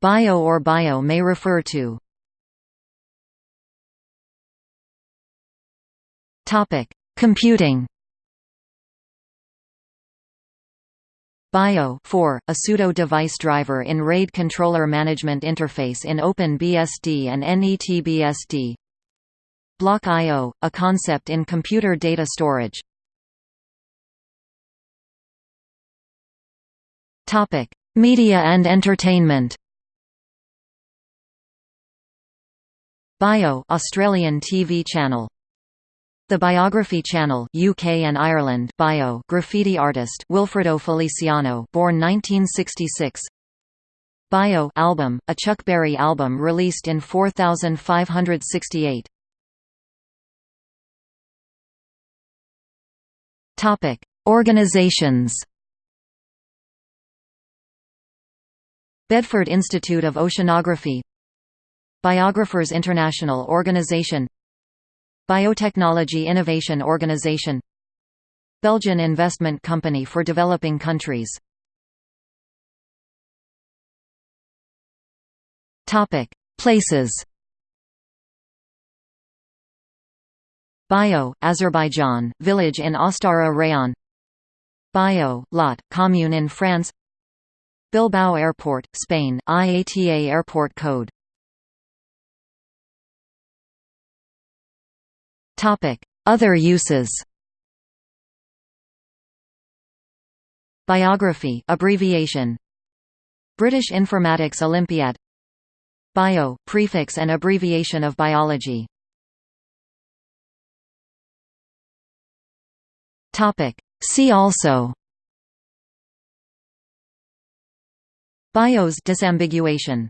Bio or bio may refer to. Computing. BIO 4, a pseudo-device driver in RAID controller management interface in OpenBSD and NETBSD. Block I.O., a concept in computer data storage. Media and entertainment BIO Australian TV channel. The Biography Channel UK and Ireland. Bio graffiti artist Wilfredo Feliciano born 1966 Bio album, a Chuck Berry album released in 4568 Topic Organizations. Bedford Institute of Oceanography Biographers International Organization Biotechnology Innovation Organization Belgian investment company for developing countries Places Bio, Azerbaijan, village in Astara Rayon Bio, Lot, commune in France Bilbao Airport, Spain, IATA airport code Other uses Biography abbreviation British Informatics Olympiad Bio prefix and abbreviation of biology Topic. See also BIOS disambiguation